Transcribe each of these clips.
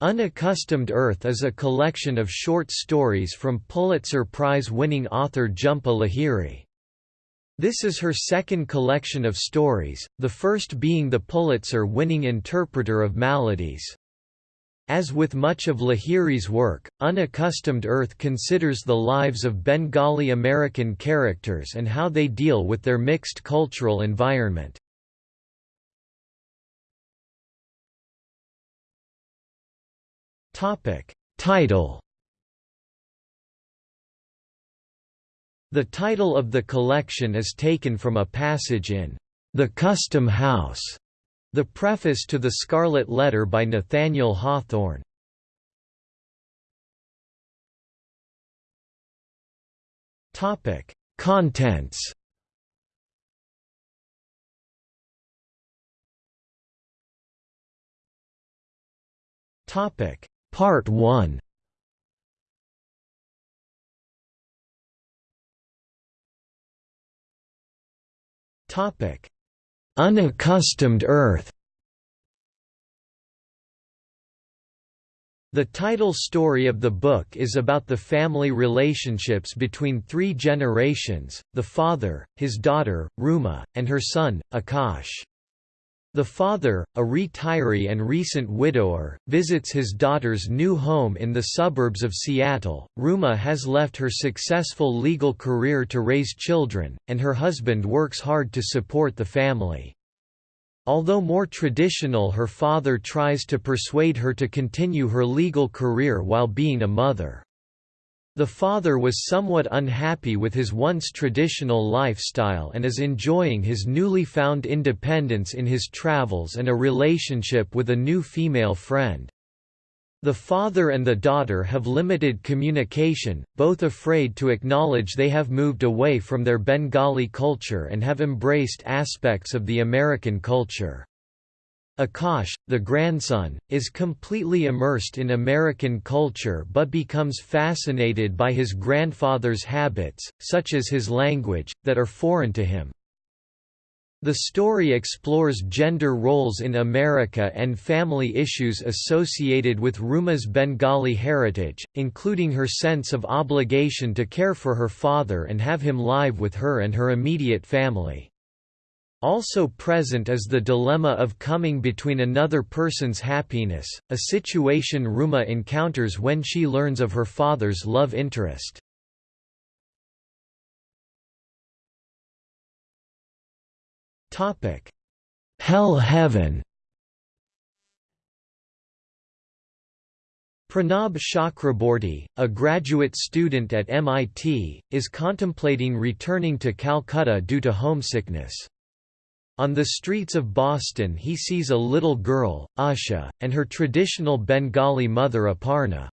Unaccustomed Earth is a collection of short stories from Pulitzer Prize-winning author Jhumpa Lahiri. This is her second collection of stories, the first being the Pulitzer-winning Interpreter of Maladies. As with much of Lahiri's work, Unaccustomed Earth considers the lives of Bengali American characters and how they deal with their mixed cultural environment. Topic. Title. The title of the collection is taken from a passage in The Custom House, the preface to the Scarlet Letter by Nathaniel Hawthorne. Topic. Contents. Topic Part 1 Topic. Unaccustomed Earth. The title story of the book is about the family relationships between three generations, the father, his daughter, Ruma, and her son, Akash. The father, a retiree and recent widower, visits his daughter's new home in the suburbs of Seattle. Ruma has left her successful legal career to raise children, and her husband works hard to support the family. Although more traditional her father tries to persuade her to continue her legal career while being a mother. The father was somewhat unhappy with his once traditional lifestyle and is enjoying his newly found independence in his travels and a relationship with a new female friend. The father and the daughter have limited communication, both afraid to acknowledge they have moved away from their Bengali culture and have embraced aspects of the American culture. Akash, the grandson, is completely immersed in American culture but becomes fascinated by his grandfather's habits, such as his language, that are foreign to him. The story explores gender roles in America and family issues associated with Ruma's Bengali heritage, including her sense of obligation to care for her father and have him live with her and her immediate family. Also present is the dilemma of coming between another person's happiness, a situation Ruma encounters when she learns of her father's love interest. Hell Heaven Pranab Chakraborty, a graduate student at MIT, is contemplating returning to Calcutta due to homesickness. On the streets of Boston he sees a little girl, Usha, and her traditional Bengali mother Aparna.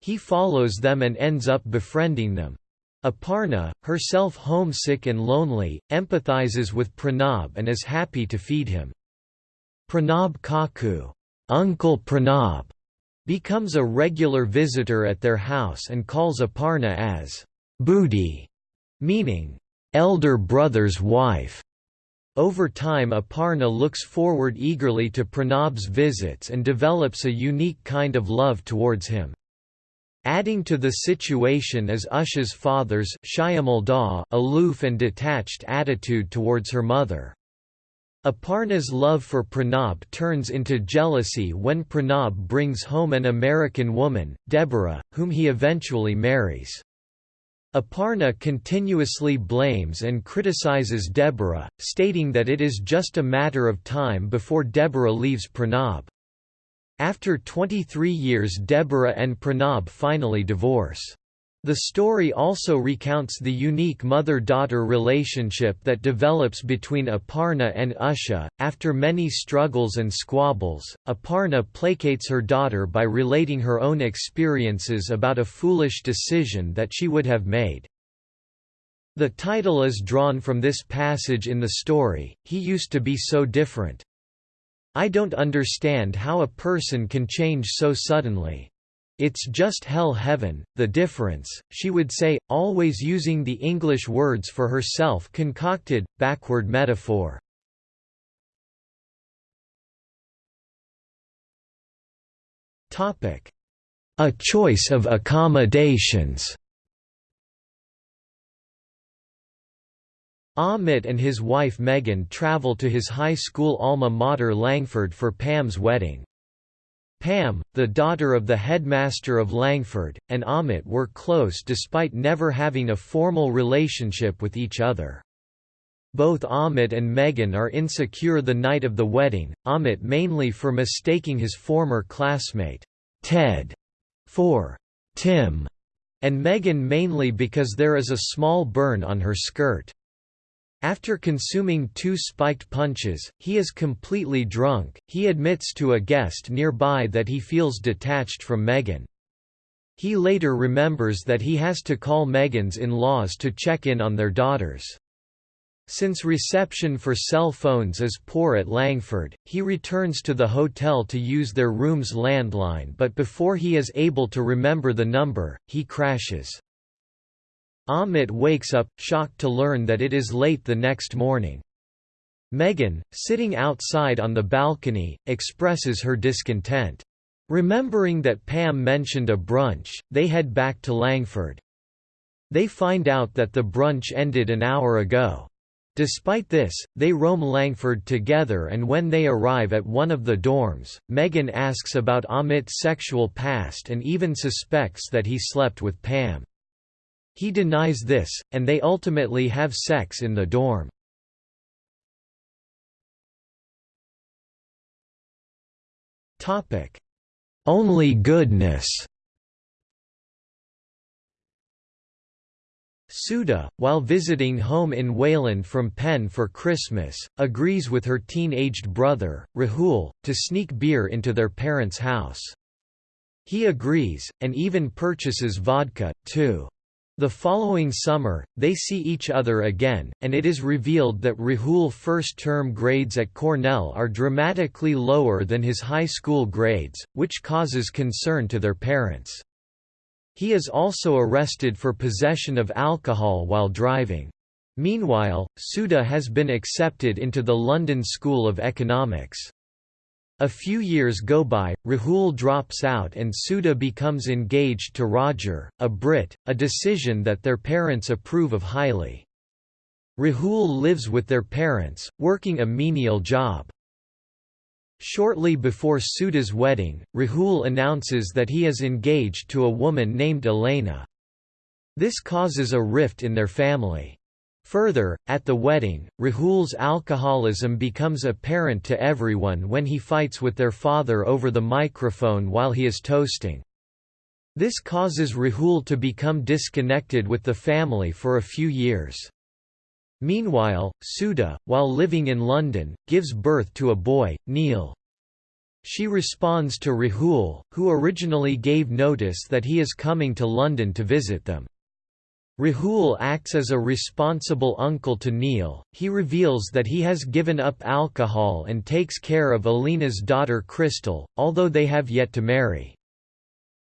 He follows them and ends up befriending them. Aparna, herself homesick and lonely, empathizes with Pranab and is happy to feed him. Pranab Kaku, Uncle Pranab, becomes a regular visitor at their house and calls Aparna as Budi, meaning elder brother's wife. Over time Aparna looks forward eagerly to Pranab's visits and develops a unique kind of love towards him. Adding to the situation is Usha's father's aloof and detached attitude towards her mother. Aparna's love for Pranab turns into jealousy when Pranab brings home an American woman, Deborah, whom he eventually marries. Aparna continuously blames and criticizes Deborah, stating that it is just a matter of time before Deborah leaves Pranab. After 23 years Deborah and Pranab finally divorce. The story also recounts the unique mother-daughter relationship that develops between Aparna and Usha. After many struggles and squabbles, Aparna placates her daughter by relating her own experiences about a foolish decision that she would have made. The title is drawn from this passage in the story, He used to be so different. I don't understand how a person can change so suddenly. It's just hell heaven, the difference, she would say, always using the English words for her self-concocted, backward metaphor. A choice of accommodations Amit and his wife Megan travel to his high school alma mater Langford for Pam's wedding. Pam, the daughter of the headmaster of Langford, and Amit were close despite never having a formal relationship with each other. Both Amit and Megan are insecure the night of the wedding, Amit mainly for mistaking his former classmate, Ted, for Tim, and Megan mainly because there is a small burn on her skirt. After consuming two spiked punches, he is completely drunk. He admits to a guest nearby that he feels detached from Megan. He later remembers that he has to call Megan's in-laws to check in on their daughters. Since reception for cell phones is poor at Langford, he returns to the hotel to use their room's landline but before he is able to remember the number, he crashes. Amit wakes up, shocked to learn that it is late the next morning. Megan, sitting outside on the balcony, expresses her discontent. Remembering that Pam mentioned a brunch, they head back to Langford. They find out that the brunch ended an hour ago. Despite this, they roam Langford together and when they arrive at one of the dorms, Megan asks about Amit's sexual past and even suspects that he slept with Pam. He denies this, and they ultimately have sex in the dorm. Only goodness Sudha, while visiting home in Wayland from Penn for Christmas, agrees with her teen-aged brother, Rahul, to sneak beer into their parents' house. He agrees, and even purchases vodka, too. The following summer, they see each other again, and it is revealed that Rahul first-term grades at Cornell are dramatically lower than his high school grades, which causes concern to their parents. He is also arrested for possession of alcohol while driving. Meanwhile, Sudha has been accepted into the London School of Economics. A few years go by, Rahul drops out and Sudha becomes engaged to Roger, a Brit, a decision that their parents approve of highly. Rahul lives with their parents, working a menial job. Shortly before Sudha's wedding, Rahul announces that he is engaged to a woman named Elena. This causes a rift in their family. Further, at the wedding, Rahul's alcoholism becomes apparent to everyone when he fights with their father over the microphone while he is toasting. This causes Rahul to become disconnected with the family for a few years. Meanwhile, Sudha, while living in London, gives birth to a boy, Neil. She responds to Rahul, who originally gave notice that he is coming to London to visit them. Rahul acts as a responsible uncle to Neil, he reveals that he has given up alcohol and takes care of Elena's daughter Crystal, although they have yet to marry.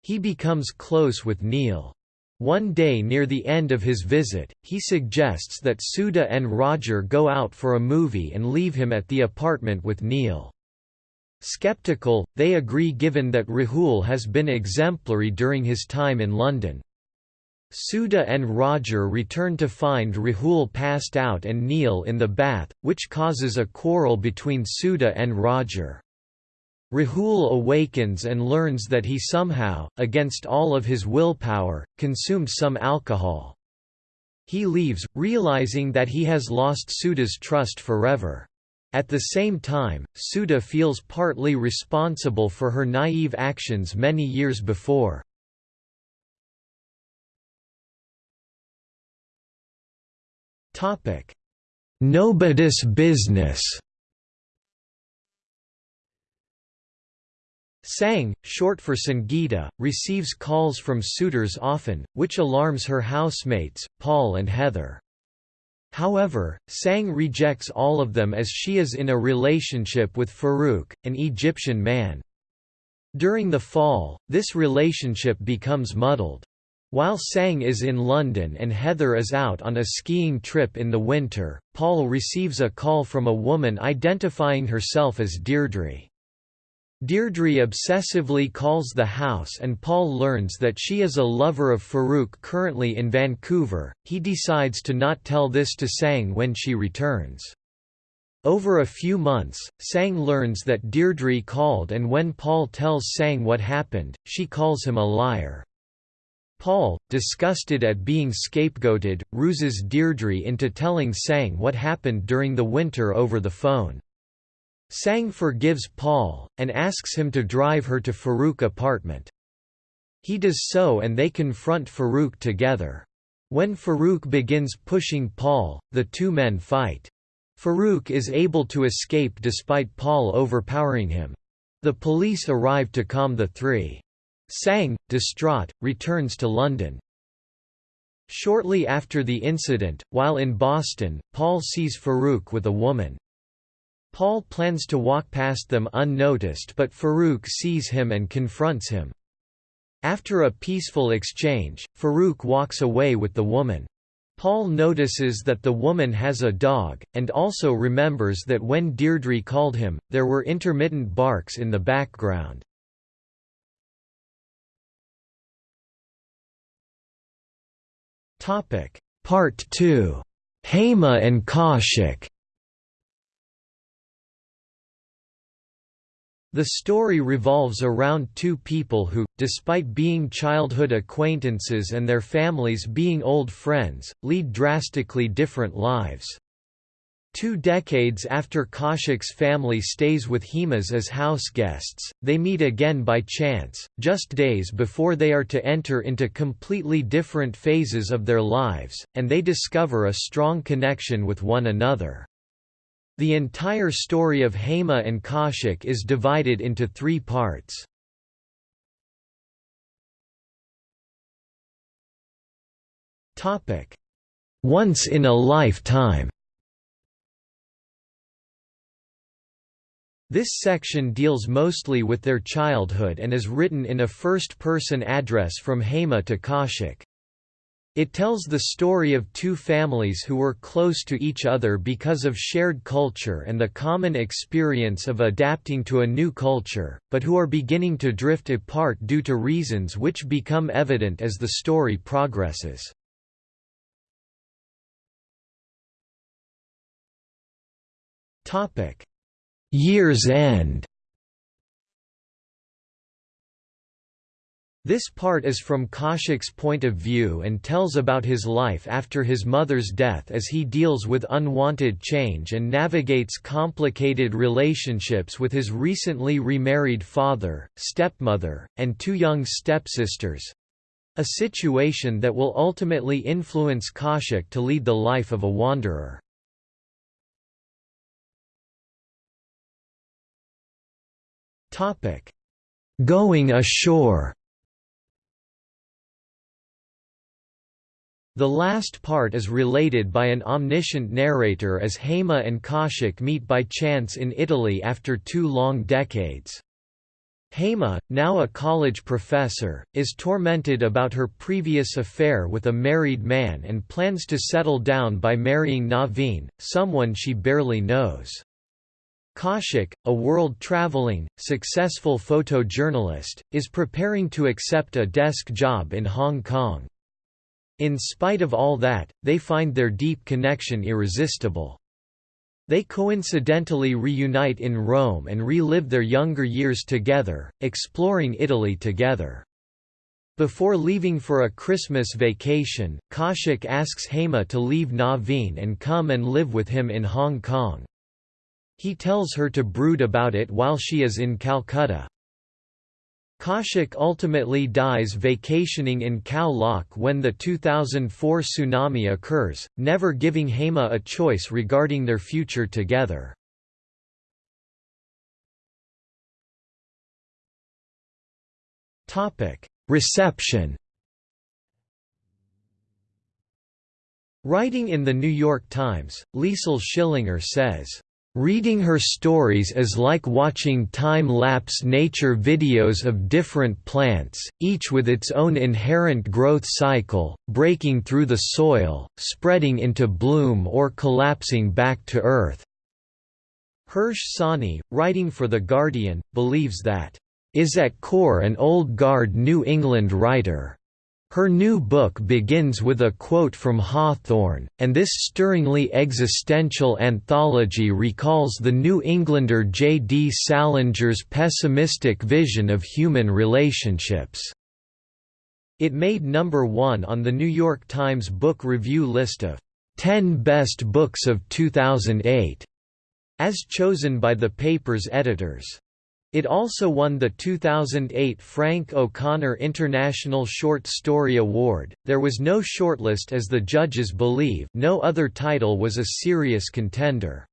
He becomes close with Neil. One day near the end of his visit, he suggests that Sudha and Roger go out for a movie and leave him at the apartment with Neil. Skeptical, they agree given that Rahul has been exemplary during his time in London. Sudha and Roger return to find Rahul passed out and Neil in the bath, which causes a quarrel between Sudha and Roger. Rahul awakens and learns that he somehow, against all of his willpower, consumed some alcohol. He leaves, realizing that he has lost Sudha's trust forever. At the same time, Suda feels partly responsible for her naive actions many years before. Topic: Nobody's business. Sang, short for Sangeeta, receives calls from suitors often, which alarms her housemates, Paul and Heather. However, Sang rejects all of them as she is in a relationship with Farouk, an Egyptian man. During the fall, this relationship becomes muddled. While Sang is in London and Heather is out on a skiing trip in the winter, Paul receives a call from a woman identifying herself as Deirdre. Deirdre obsessively calls the house and Paul learns that she is a lover of Farouk currently in Vancouver. He decides to not tell this to Sang when she returns. Over a few months, Sang learns that Deirdre called and when Paul tells Sang what happened, she calls him a liar. Paul, disgusted at being scapegoated, ruses Deirdre into telling Sang what happened during the winter over the phone. Sang forgives Paul, and asks him to drive her to Farouk apartment. He does so and they confront Farouk together. When Farouk begins pushing Paul, the two men fight. Farouk is able to escape despite Paul overpowering him. The police arrive to calm the three. Sang, distraught, returns to London. Shortly after the incident, while in Boston, Paul sees Farouk with a woman. Paul plans to walk past them unnoticed but Farouk sees him and confronts him. After a peaceful exchange, Farouk walks away with the woman. Paul notices that the woman has a dog, and also remembers that when Deirdre called him, there were intermittent barks in the background. Part 2. Hema and Kaushik The story revolves around two people who, despite being childhood acquaintances and their families being old friends, lead drastically different lives. Two decades after Kaushik's family stays with Hema's as house guests, they meet again by chance, just days before they are to enter into completely different phases of their lives, and they discover a strong connection with one another. The entire story of Hema and Kaushik is divided into three parts. Once in a lifetime This section deals mostly with their childhood and is written in a first-person address from Hema to Kaushik. It tells the story of two families who were close to each other because of shared culture and the common experience of adapting to a new culture, but who are beginning to drift apart due to reasons which become evident as the story progresses. Year's End This part is from Kaushik's point of view and tells about his life after his mother's death as he deals with unwanted change and navigates complicated relationships with his recently remarried father, stepmother, and two young stepsisters—a situation that will ultimately influence Kaushik to lead the life of a wanderer. Going ashore The last part is related by an omniscient narrator as Hema and Kaushik meet by chance in Italy after two long decades. Hema, now a college professor, is tormented about her previous affair with a married man and plans to settle down by marrying Naveen, someone she barely knows. Kaushik, a world-traveling, successful photojournalist, is preparing to accept a desk job in Hong Kong. In spite of all that, they find their deep connection irresistible. They coincidentally reunite in Rome and relive their younger years together, exploring Italy together. Before leaving for a Christmas vacation, Kaushik asks Hema to leave Naveen and come and live with him in Hong Kong. He tells her to brood about it while she is in Calcutta. Kaushik ultimately dies vacationing in Khao Lak when the 2004 tsunami occurs, never giving Hema a choice regarding their future together. Reception Writing in The New York Times, Liesl Schillinger says, Reading her stories is like watching time-lapse nature videos of different plants, each with its own inherent growth cycle, breaking through the soil, spreading into bloom or collapsing back to earth. Hirsh Sawhney, writing for The Guardian, believes that, "...is at core an old guard New England writer." Her new book begins with a quote from Hawthorne, and this stirringly existential anthology recalls the New Englander J. D. Salinger's pessimistic vision of human relationships. It made number one on the New York Times Book Review list of 10 Best Books of 2008, as chosen by the paper's editors. It also won the 2008 Frank O'Connor International Short Story Award. There was no shortlist as the judges believe no other title was a serious contender.